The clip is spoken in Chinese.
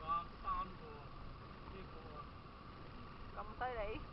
三啊呢啊咁犀利。